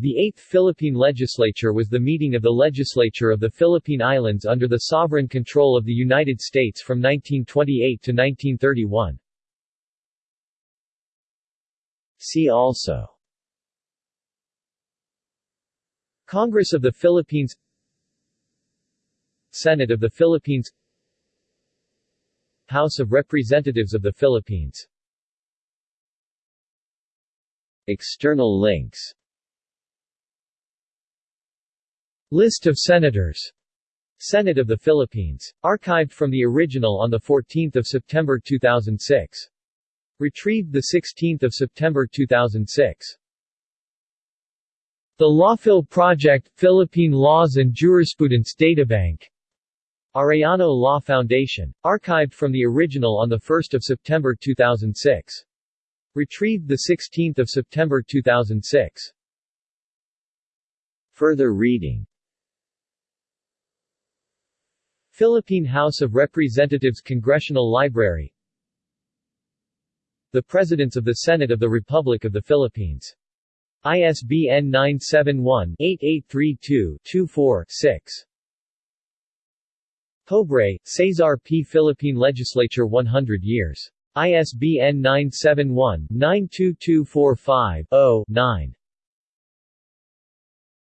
The Eighth Philippine Legislature was the meeting of the legislature of the Philippine Islands under the sovereign control of the United States from 1928 to 1931. See also Congress of the Philippines Senate of the Philippines House of Representatives of the Philippines External links List of Senators Senate of the Philippines. Archived from the original on 14 September 2006. Retrieved 16 September 2006. The Lawphil Project, Philippine Laws and Jurisprudence Databank Arellano Law Foundation. Archived from the original on 1 September 2006. Retrieved 16 September 2006. Further reading Philippine House of Representatives Congressional Library The Presidents of the Senate of the Republic of the Philippines. ISBN 971-8832-24-6. Pobre, Cesar P. Philippine Legislature 100 years. ISBN 971-92245-0-9.